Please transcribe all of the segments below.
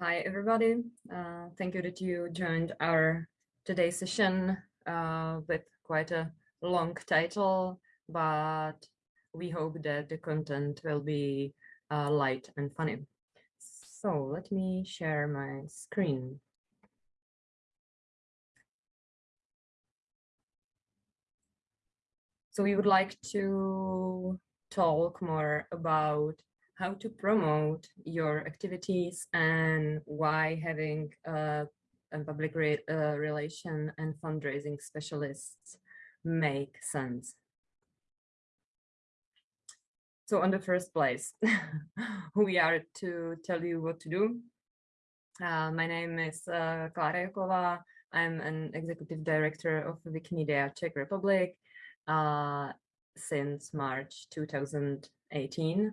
Hi, everybody. Uh, thank you that you joined our today's session uh, with quite a long title, but we hope that the content will be uh, light and funny. So let me share my screen. So we would like to talk more about how to promote your activities and why having a, public re, uh, relation and fundraising specialists make sense. So on the first place, we are to tell you what to do. Uh, my name is uh, Klara Joklova. I'm an executive director of Wikimedia Czech Republic uh, since March 2018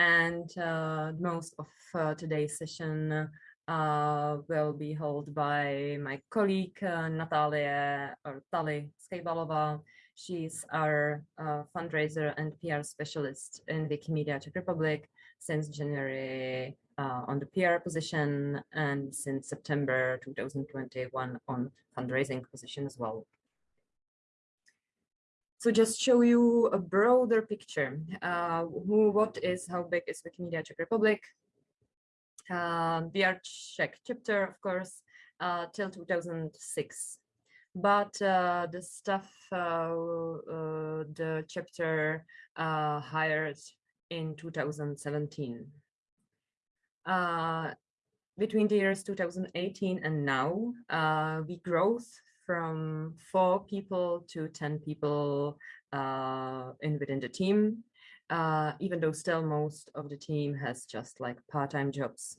and uh, most of uh, today's session uh, will be held by my colleague Natalia or Tali Skybalova. She's our fundraiser and PR specialist in Wikimedia Czech Republic since January uh, on the PR position and since September 2021 on fundraising position as well. So just show you a broader picture. Uh, who, what is, how big is Wikimedia Czech Republic? Uh, we are Czech chapter, of course, uh, till 2006. But uh, the staff uh, uh, the chapter hired in 2017. between the years 2018 and now, we growth from four people to 10 people uh, in within the team, uh, even though still most of the team has just like part-time jobs.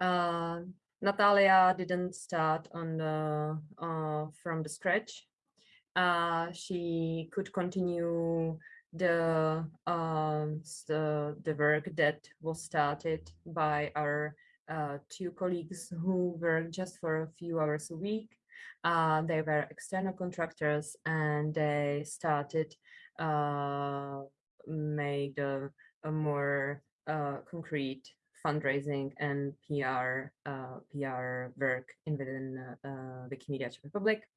Uh, Natalia didn't start on the uh, from the scratch. Uh, she could continue the, um, the the work that was started by our uh, two colleagues who work just for a few hours a week. Uh, they were external contractors and they started uh, made a, a more uh, concrete fundraising and PR uh, PR work in within Wikimedia Czech Republic.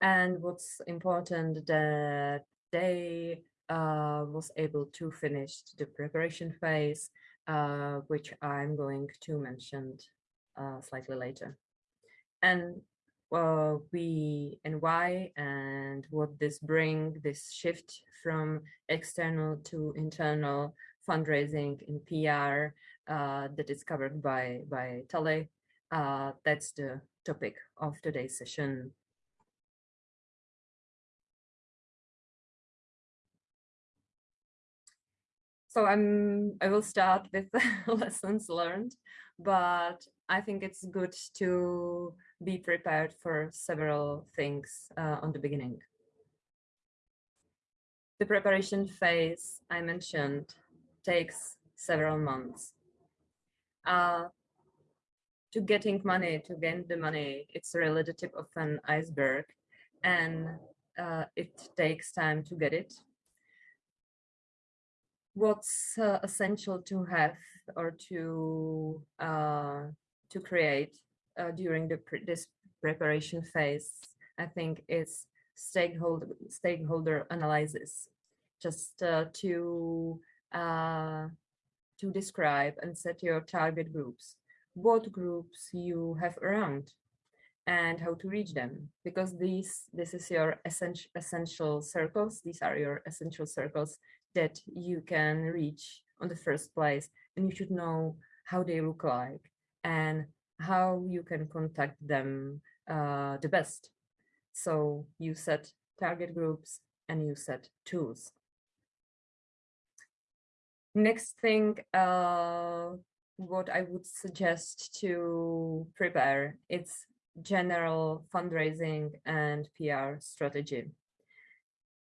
And what's important that they was able to finish the preparation phase uh, which I'm going to mention uh, slightly later. And uh, we and why and what this bring this shift from external to internal fundraising in PR uh, that is covered by by Tali. Uh, that's the topic of today's session. So I'm I will start with lessons learned, but I think it's good to be prepared for several things uh, on the beginning. The preparation phase I mentioned takes several months. Uh, to getting money, to gain the money, it's really the tip of an iceberg and uh, it takes time to get it what's uh, essential to have or to uh, to create uh, during the pre this preparation phase, I think is stakeholder stakeholder analysis, just uh, to uh, to describe and set your target groups, what groups you have around, and how to reach them. Because these this is your essential essential circles these are your essential circles that you can reach on the first place and you should know how they look like and how you can contact them uh, the best. So you set target groups and you set tools. Next thing, uh, what I would suggest to prepare, it's general fundraising and PR strategy.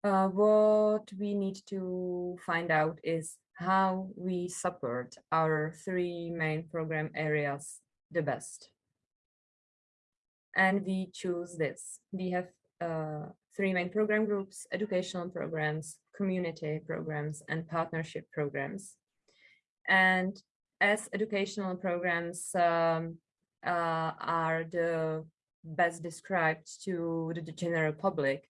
Uh, what we need to find out is how we support our three main program areas the best. And we choose this. We have uh, three main program groups, educational programs, community programs, and partnership programs. And as educational programs um, uh, are the best described to the general public,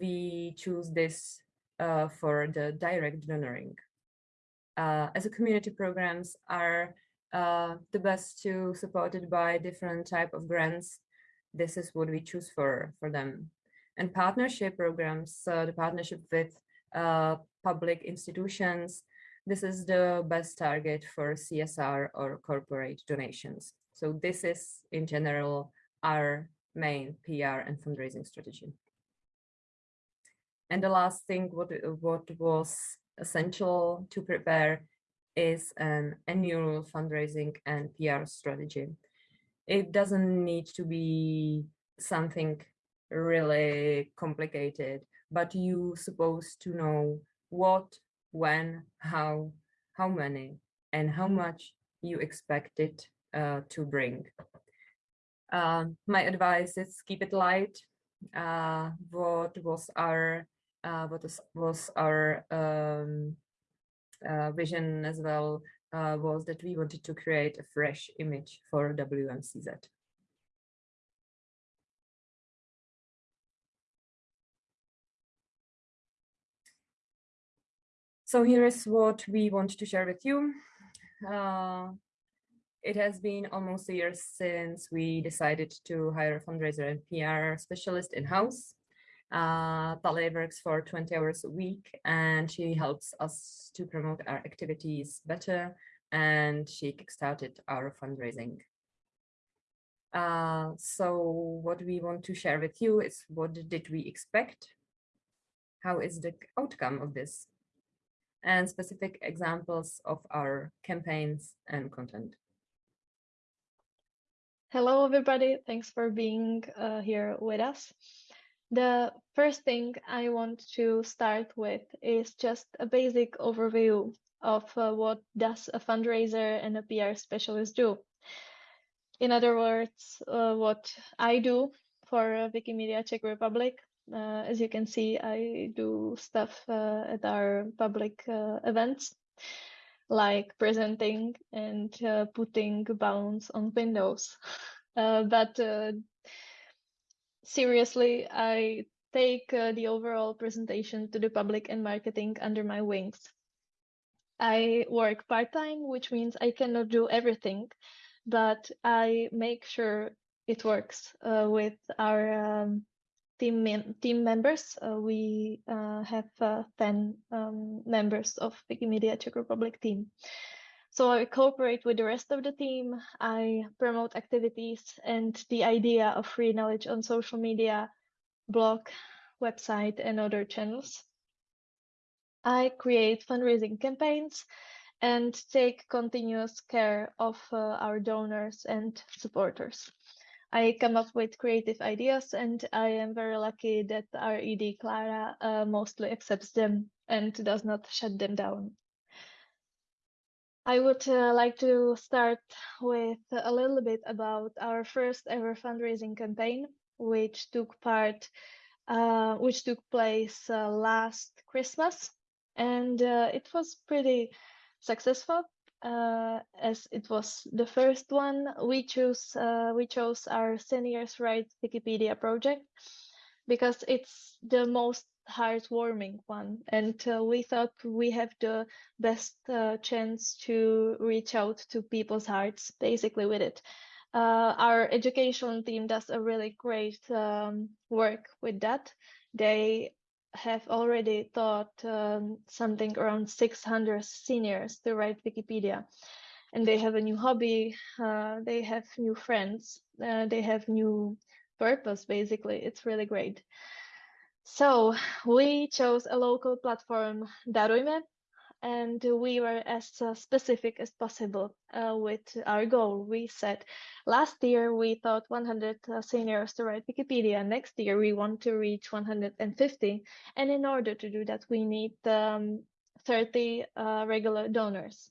we choose this uh, for the direct donoring. Uh, as a community programs are uh, the best to supported by different type of grants. This is what we choose for, for them. And partnership programs, the partnership with uh, public institutions, this is the best target for CSR or corporate donations. So this is in general our main PR and fundraising strategy. And the last thing what, what was essential to prepare is an annual fundraising and PR strategy. It doesn't need to be something really complicated, but you supposed to know what, when, how, how many, and how much you expect it uh, to bring. Uh, my advice is keep it light. Uh, what was our uh, what was, was our um, uh, vision as well uh, was that we wanted to create a fresh image for WMCZ. So here is what we want to share with you. Uh, it has been almost a year since we decided to hire a fundraiser and PR specialist in-house. Uh, Tali works for 20 hours a week and she helps us to promote our activities better and she kickstarted our fundraising. Uh, so what we want to share with you is what did we expect? How is the outcome of this? And specific examples of our campaigns and content. Hello, everybody. Thanks for being uh, here with us. The first thing I want to start with is just a basic overview of uh, what does a fundraiser and a PR specialist do. In other words, uh, what I do for uh, Wikimedia Czech Republic. Uh, as you can see, I do stuff uh, at our public uh, events, like presenting and putting bounds on windows. but seriously, I take uh, the overall presentation to the public and marketing under my wings. I work part-time, which means I cannot do everything, but I make sure it works uh, with our um, team team members. Uh, we uh, have uh, 10 um, members of Wikimedia Czech Republic team. So I cooperate with the rest of the team. I promote activities and the idea of free knowledge on social media, blog, website, and other channels. I create fundraising campaigns and take continuous care of uh, our donors and supporters. I come up with creative ideas and I am very lucky that our ED Clara uh, mostly accepts them and does not shut them down. I would uh, like to start with a little bit about our first ever fundraising campaign, which took part, uh, which took place uh, last Christmas, and uh, it was pretty successful. Uh, as it was the first one, we chose uh, we chose our seniors right Wikipedia project because it's the most heartwarming one. And uh, we thought we have the best uh, chance to reach out to people's hearts basically with it. Uh, our education team does a really great um, work with that. They have already taught um, something around 600 seniors to write wikipedia. And they have a new hobby uh, they have new friends uh, they have new purpose basically. It's really great so we chose a local platform, Darujme, and we were as uh, specific as possible uh, with our goal. We said last year we thought 100 uh, seniors to write Wikipedia. Next year we want to reach 150. And in order to do that, we need um, 30 uh, regular donors,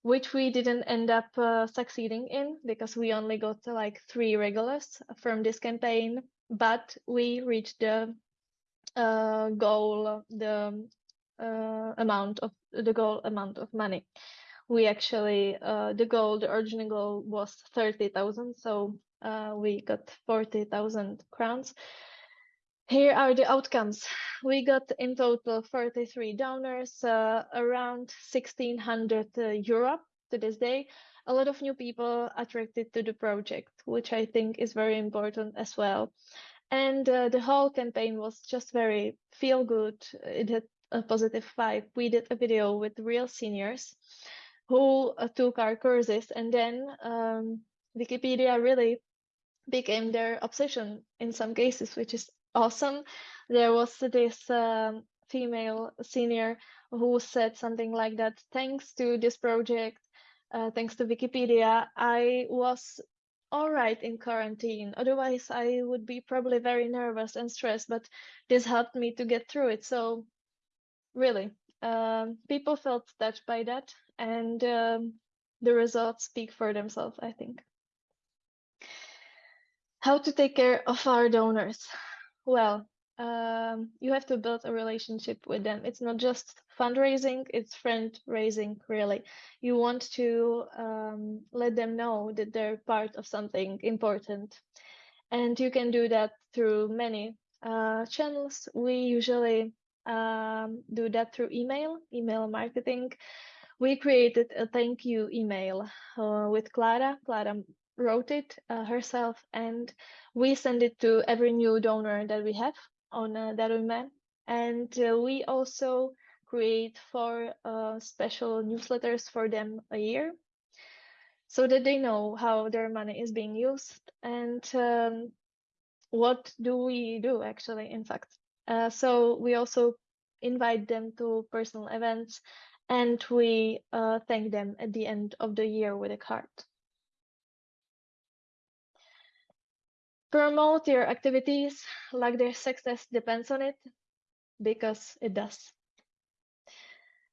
which we didn't end up uh, succeeding in because we only got like three regulars from this campaign. But we reached the uh, goal, the uh, amount of the goal amount of money. we actually uh, the goal, the original goal was thirty thousand, so uh, we got forty thousand crowns. Here are the outcomes. We got in total 43 donors, uh, around 1600 uh, euro to this day. A lot of new people attracted to the project, which I think is very important as well. And uh, the whole campaign was just very feel good. It had a positive vibe. We did a video with real seniors who uh, took our courses, and then um, Wikipedia really became their obsession in some cases, which is awesome. There was this um, female senior who said something like that. Thanks to this project, uh, thanks to Wikipedia, I was all right in quarantine. Otherwise, I would be probably very nervous and stressed, but this helped me to get through it. So, really, um, people felt touched by that, and um, the results speak for themselves, I think. How to take care of our donors? Well, um, you have to build a relationship with them. It's not just fundraising, it's friend raising, really. You want to um, let them know that they're part of something important. And you can do that through many uh, channels. We usually um, do that through email, email marketing. We created a thank you email uh, with Clara. Clara wrote it uh, herself and we send it to every new donor that we have on uh, Darujme. And uh, we also create four uh, special newsletters for them a year so that they know how their money is being used and um, what do we do actually, in fact. Uh, so we also invite them to personal events and we thank them at the end of the year with a card. Promote your activities like their success depends on it because it does.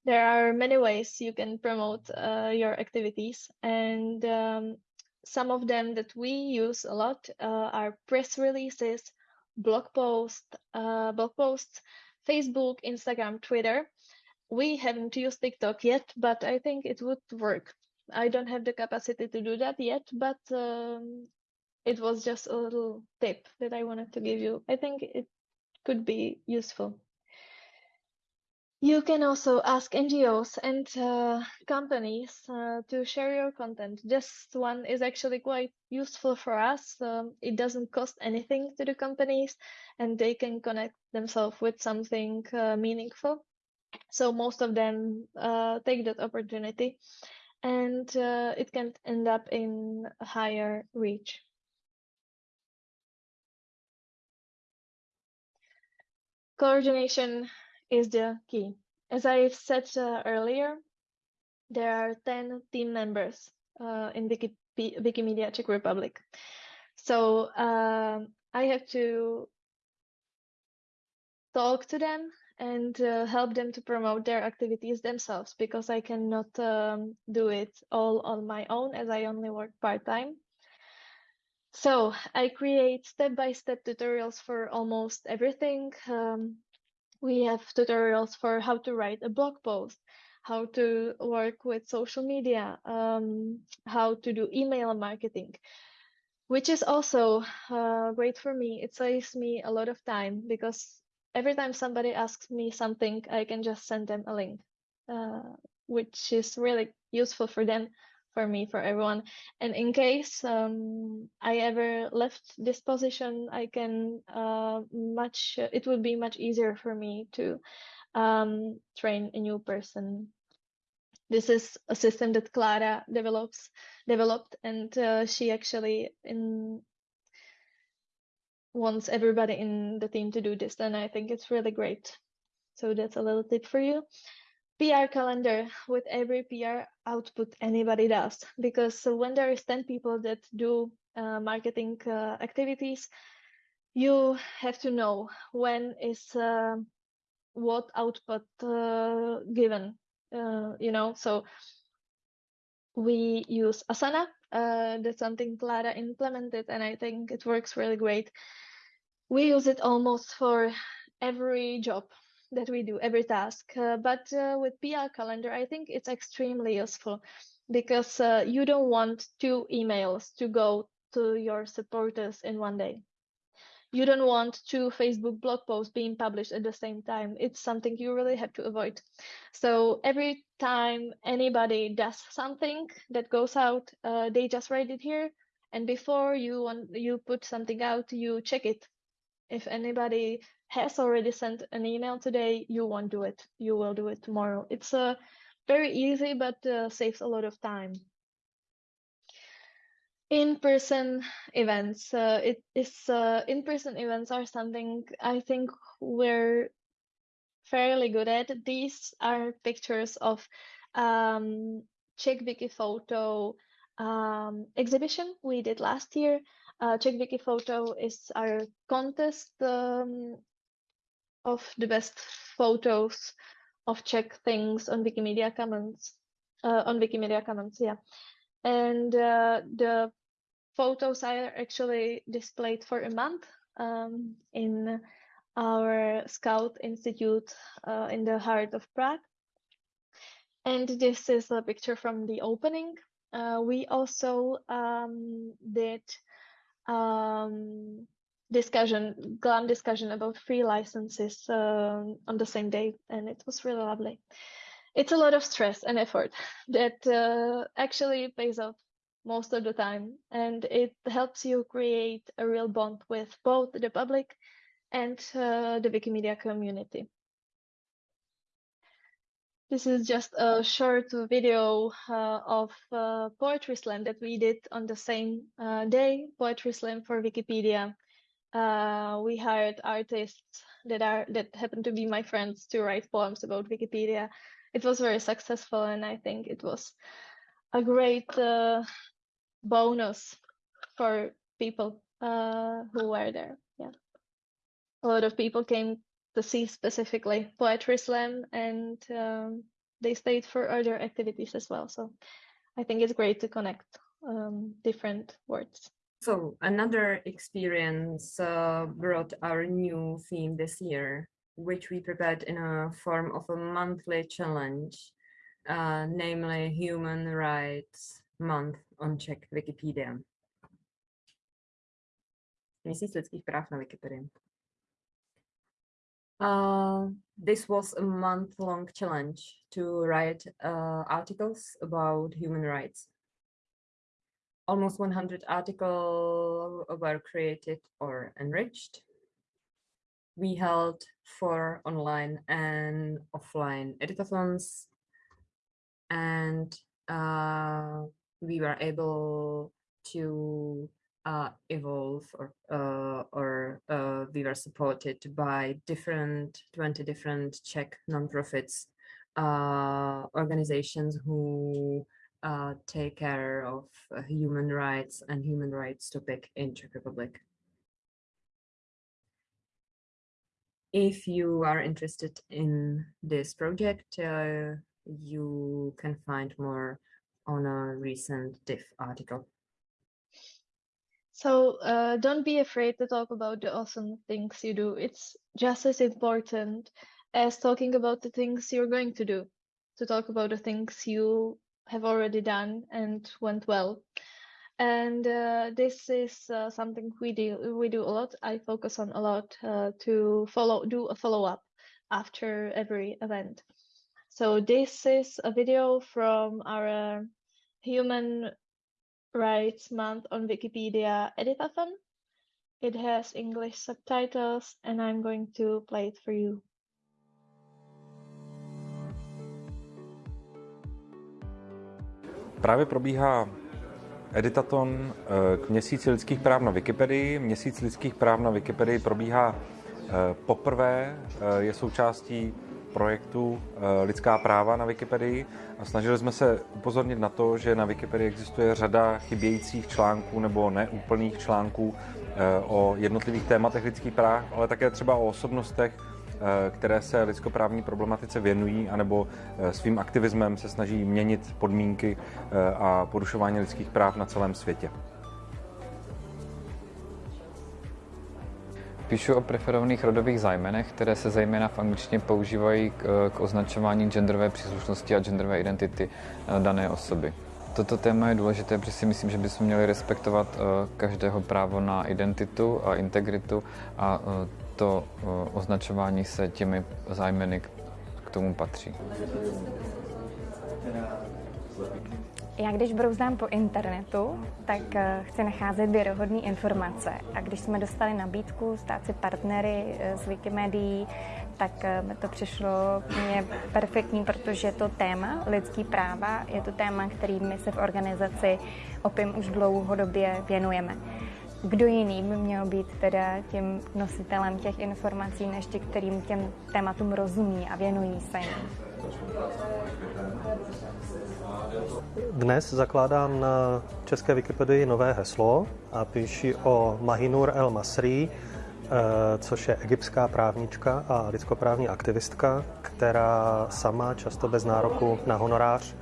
There are many ways you can promote uh, your activities and um, some of them that we use a lot uh, are press releases, blog posts, uh, blog posts, Facebook, Instagram, Twitter. We haven't used TikTok yet, but I think it would work. I don't have the capacity to do that yet, but um, it was just a little tip that I wanted to give you. I think it could be useful. You can also ask NGOs and uh, companies uh, to share your content. This one is actually quite useful for us. Um, it doesn't cost anything to the companies and they can connect themselves with something uh, meaningful. So most of them uh, take that opportunity and uh, it can end up in higher reach. Coordination is the key. As I said uh, earlier, there are 10 team members uh, in Wiki Wikimedia Czech Republic. So uh, I have to talk to them and uh, help them to promote their activities themselves because I cannot um, do it all on my own as I only work part-time. So I create step-by-step tutorials for almost everything. Um, we have tutorials for how to write a blog post, how to work with social media, um, how to do email marketing, which is also uh, great for me. It saves me a lot of time because every time somebody asks me something, I can just send them a link, uh, which is really useful for them for me, for everyone. And in case um, I ever left this position, I can uh, much, it would be much easier for me to um, train a new person. This is a system that Clara develops, developed, and uh, she actually in wants everybody in the team to do this, and I think it's really great. So that's a little tip for you. PR calendar with every PR output anybody does. Because when there is 10 people that do uh, marketing uh, activities you have to know when is uh, what output uh, given uh, you know? So we use asana uh, that's something clara implemented and i think it works really great. We use it almost for every job that we do, every task. Uh, but uh, with PR calendar, I think it's extremely useful because uh, you don't want two emails to go to your supporters in one day. You don't want two Facebook blog posts being published at the same time. It's something you really have to avoid. So every time anybody does something that goes out, uh, they just write it here. And before you want you put something out, you check it. If anybody has already sent an email today, you won't do it. You will do it tomorrow. It's uh, very easy, but uh, saves a lot of time. In-person events. Uh, it is uh, in-person events are something I think we're fairly good at. These are pictures of um, Czech Wiki photo um, exhibition we did last year. Uh, Czech Wiki photo is our contest um, of the best photos of Czech things on Wikimedia Commons. Uh, on Wikimedia Commons, yeah. And uh, the photos are actually displayed for a month um, in our Scout Institute uh, in the heart of Prague. And this is a picture from the opening. Uh, we also um, did um, discussion, GLAM discussion about free licenses uh, on the same day, and it was really lovely. It's a lot of stress and effort that uh, actually pays off most of the time, and it helps you create a real bond with both the public and uh, the Wikimedia community. This is just a short video uh, of uh, Poetry Slam that we did on the same uh, day, Poetry Slam for Wikipedia uh, we hired artists that are that happen to be my friends to write poems about Wikipedia. It was very successful, and I think it was a great uh, bonus for people uh, who were there. Yeah, a lot of people came to see specifically poetry slam, and um, they stayed for other activities as well. So I think it's great to connect um, different words. So another experience uh, brought our new theme this year, which we prepared in a form of a monthly challenge, uh, namely Human Rights Month on Czech Wikipedia. Měsíc lidských práv na Wikipedii. Uh, this was a month-long challenge to write uh, articles about human rights almost 100 articles were created or enriched. We held four online and offline editathons, and uh, we were able to uh, evolve or uh, or uh, we were supported by different 20 different Czech nonprofits uh, organizations who uh, take care of human rights and human rights topic in Czech Republic. If you are interested in this project, uh, you can find more on a recent Diff article. So uh, don't be afraid to talk about the awesome things you do. It's just as important as talking about the things you're going to do, to talk about the things you have already done and went well. And uh, this is uh, something we do we do a lot. I focus on a lot uh, to follow do a follow up after every event. So this is a video from our Human Rights Month on Wikipedia editathon. It has English subtitles and I'm going to play it for you. Právě probíhá editaton eh, k měsíci lidských práv na Wikipedii. Měsíc lidských práv na Wikipedii probíhá eh, poprvé, eh, je součástí projektu Lidská práva na Wikipedii a snažili jsme se upozornit na to, že na Wikipedii existuje řada chybějících článků nebo neúplných článků o jednotlivých tématech lidských práv, ale také třeba o osobnostech, Eh, které se lidskoprávní problematice věnují, anebo eh, svým aktivismem se snaží měnit podmínky eh, a porušování lidských práv na celém světě. Píšu o preferovaných rodových zájmenech, které se zejména v angličtině používají k, k označování genderové příslušnosti a genderové identity eh, dané osoby. Toto téma je důležité, protože si myslím, že bychom měli respektovat eh, každého právo na identitu a integritu a eh, to označování se těmi zájmeny k tomu patří. Já když brouzdám po internetu, tak eh, chci nacházet věrohodné informace. A když jsme dostali nabídku stát si partnery z eh, Wikimedií, tak eh, mi to přišlo mě perfektní, protože to téma lidský práva je to téma, kterým se v organizaci OPIM už dlouhodobě věnujeme. Kdo jiný by měl být teda tím nositelem těch informací, než ti, kterým těm tématům rozumí a věnují se jim? Dnes zakládám na české Wikipedii nové heslo a píši o Mahinur El Masri, eh, což je egyptská právnička a lidskoprávní aktivistka, která sama často bez nároku na honorář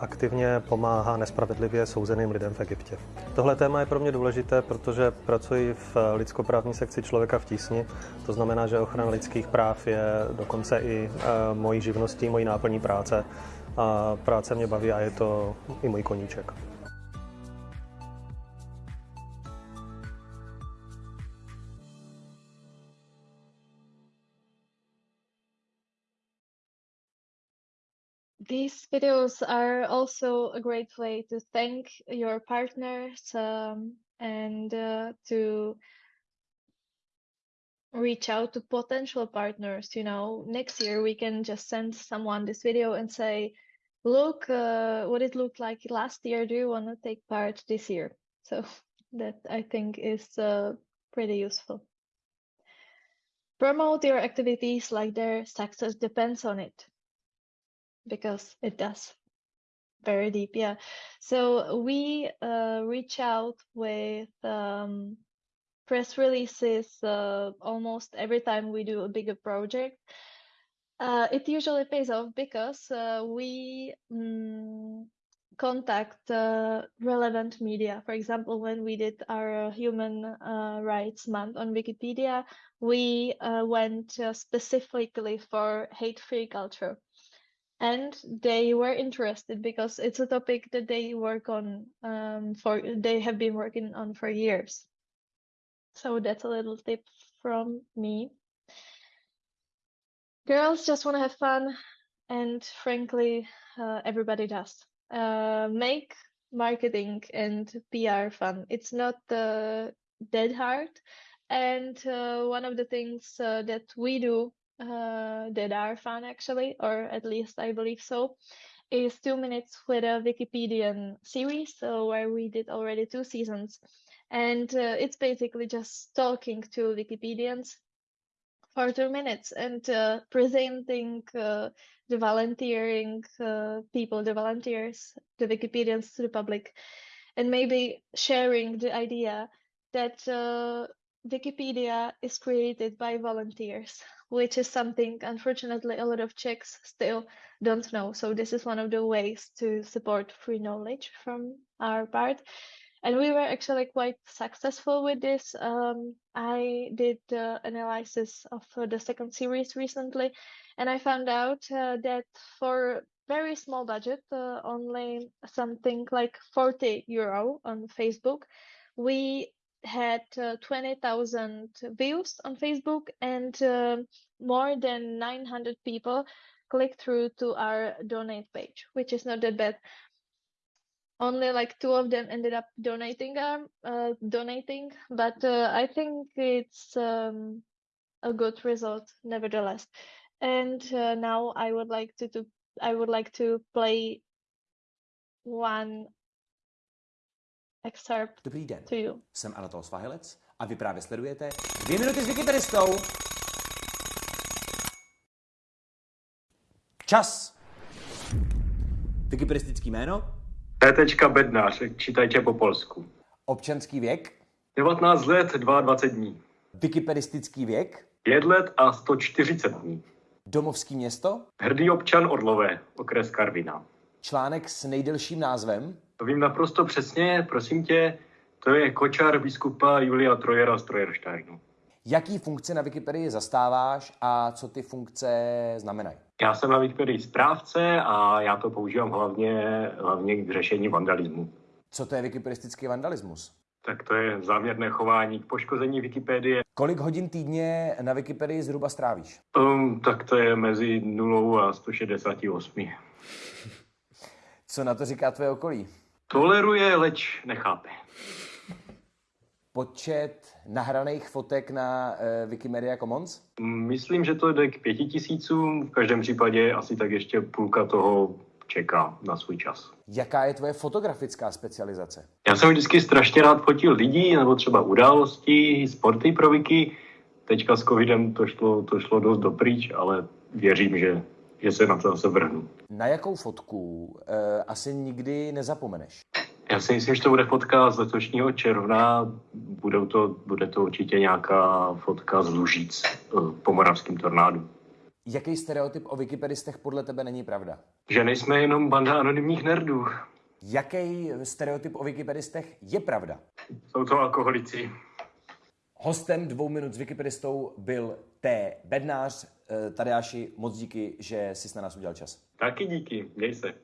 aktivně pomáhá nespravedlivě souzeným lidem v Egyptě. Tohle téma je pro mě důležité, protože pracuji v lidskoprávní sekci člověka v tísni. To znamená, že ochrana lidských práv je dokonce i e, mojí živností, mojí náplní práce. A práce mě baví a je to i můj koníček. these videos are also a great way to thank your partners um, and uh, to reach out to potential partners you know next year we can just send someone this video and say look uh, what it looked like last year do you want to take part this year? So that i think is uh, pretty useful. Promote your activities like their success depends on it. Because it does. Very deep yeah. So we uh, reach out with um, press releases uh, almost every time we do a bigger project uh, it usually pays off because uh, we mm, contact uh, relevant media. For example when we did our human uh, rights month on wikipedia we went specifically for hate-free culture. And they were interested because it's a topic that they work on um, for they have been working on for years. So that's a little tip from me girls just want to have fun and frankly uh, everybody does. Uh, make marketing and pr fun. It's not uh, dead hard and uh, one of the things uh, that we do uh, that are fun actually, or at least I believe so, is two minutes with a Wikipedian series, so where we did already two seasons, and it's basically just talking to Wikipedians for two minutes and uh, presenting uh, the volunteering uh, people, the volunteers, the Wikipedians to the public, and maybe sharing the idea that uh, Wikipedia is created by volunteers, which is something unfortunately a lot of Czechs still don't know. So this is one of the ways to support free knowledge from our part. And we were actually quite successful with this. Um, I did the analysis of uh, the second series recently, and I found out uh, that for very small budget, uh, only something like 40 euro on Facebook, we had uh, 20,000 views on Facebook and uh, more than 900 people click through to our donate page, which is not that bad. Only like two of them ended up donating, um, uh, donating, but uh, I think it's um, a good result nevertheless. And uh, now I would like to, to I would like to play one excerpt Dobrý den, to you. jsem Anatol Svahilec a vy právě sledujete dvě minuty s Wikipedistou. Čas! Wikipedistický jméno? T. Bednář, čítajte po polsku. Občanský věk? 19 let, 22 dní. Wikipedistický věk? 5 let a 140 dní. Domovský město? Hrdý občan Orlové, okres Karvina. Článek s nejdelším názvem? To vím naprosto přesně, prosím tě, to je kočár biskupa Julia Trojera z Trojersteinu. Jaký funkce na Wikipedii zastáváš a co ty funkce znamenají? Já jsem na Wikipedii správce a já to používám hlavně, hlavně k řešení vandalismu. Co to je wikipedistický vandalismus? Tak to je záměrné chování k poškození Wikipedie. Kolik hodin týdně na Wikipedii zhruba strávíš? Um, tak to je mezi 0 a 168. Co na to říká tvoje okolí? Toleruje, leč nechápe. Počet nahraných fotek na uh, Wikimedia Commons? Myslím, že to jde k pěti tisícům. V každém případě asi tak ještě půlka toho čeká na svůj čas. Jaká je tvoje fotografická specializace? Já jsem vždycky strašně rád fotil lidí nebo třeba události, sporty pro Wiki. Teďka s covidem to šlo, to šlo dost dopryč, ale věřím, že, že se na to zase vrhnu. Na jakou fotku uh, asi nikdy nezapomeneš? Já si myslím, že to bude fotka z letošního června. Budou to, bude to určitě nějaká fotka z Lužic po moravském tornádu. Jaký stereotyp o wikipedistech podle tebe není pravda? Že nejsme jenom banda anonymních nerdů. Jaký stereotyp o wikipedistech je pravda? Jsou to alkoholici. Hostem dvou minut s wikipedistou byl T. Bednář. Tadeáši, moc díky, že jsi na nás udělal čas. Taky díky, měj se.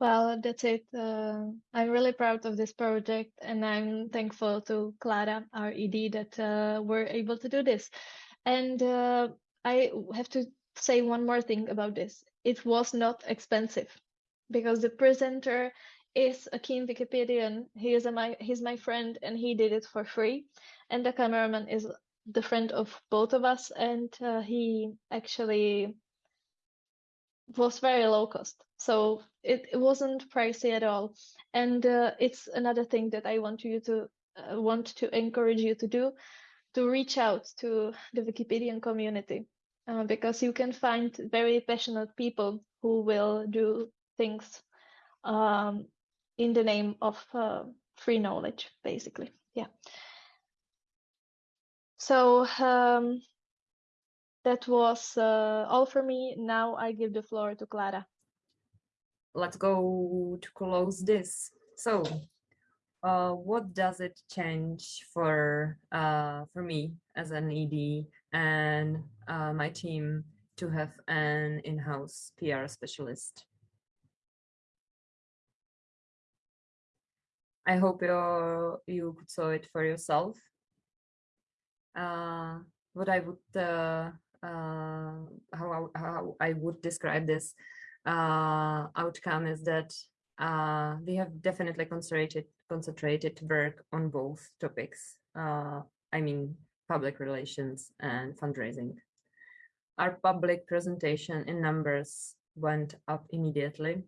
Well, that's it. Uh, I'm really proud of this project, and I'm thankful to Clara, our ED, that uh, we're able to do this. And uh, I have to say one more thing about this. It was not expensive because the presenter is a keen Wikipedian. He is a, my he's my friend, and he did it for free. And the cameraman is the friend of both of us, and uh, he actually was very low cost so it, it wasn't pricey at all and uh, it's another thing that i want you to uh, want to encourage you to do to reach out to the wikipedian community uh, because you can find very passionate people who will do things um, in the name of uh, free knowledge basically yeah so um, that was uh, all for me. Now I give the floor to Clara. Let's go to close this. So, uh, what does it change for uh, for me as an ED and uh, my team to have an in-house PR specialist? I hope you you could saw it for yourself. Uh, what I would uh, uh, how, how I would describe this outcome is that uh, we have definitely concentrated concentrated work on both topics. Uh, I mean, public relations and fundraising. Our public presentation in numbers went up immediately.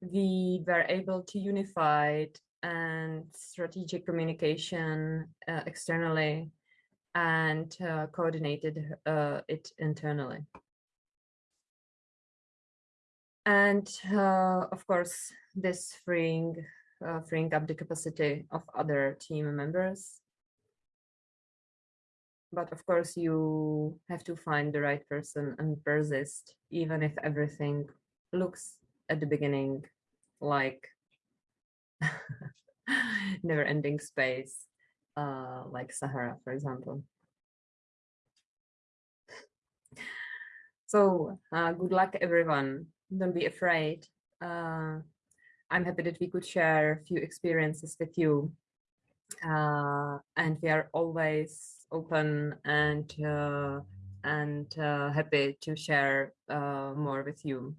We were able to unify and strategic communication uh, externally and uh, coordinated uh, it internally. And uh, of course, this freeing, uh, freeing up the capacity of other team members. But of course, you have to find the right person and persist, even if everything looks at the beginning like never ending space uh, like Sahara, for example. So uh, good luck, everyone. Don't be afraid. Uh, I'm happy that we could share a few experiences with you. Uh, and we are always open and uh, and uh, happy to share uh, more with you.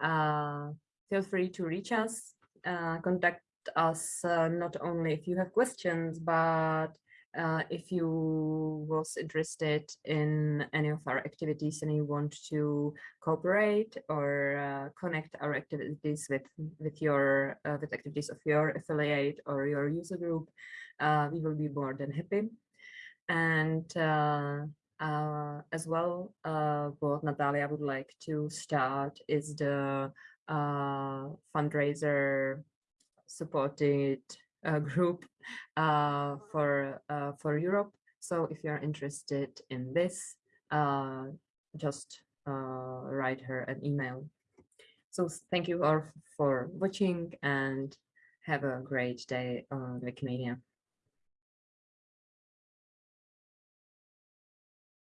feel free to reach us, contact us uh, not only if you have questions, but uh, if you was interested in any of our activities and you want to cooperate or uh, connect our activities with with your uh, with activities of your affiliate or your user group, uh, we will be more than happy. And uh, as well, what Natalia would like to start is the fundraiser supported uh, group uh, for uh, for Europe. So if you're interested in this, uh, just uh, write her an email. So thank you all for watching and have a great day on Wikimedia.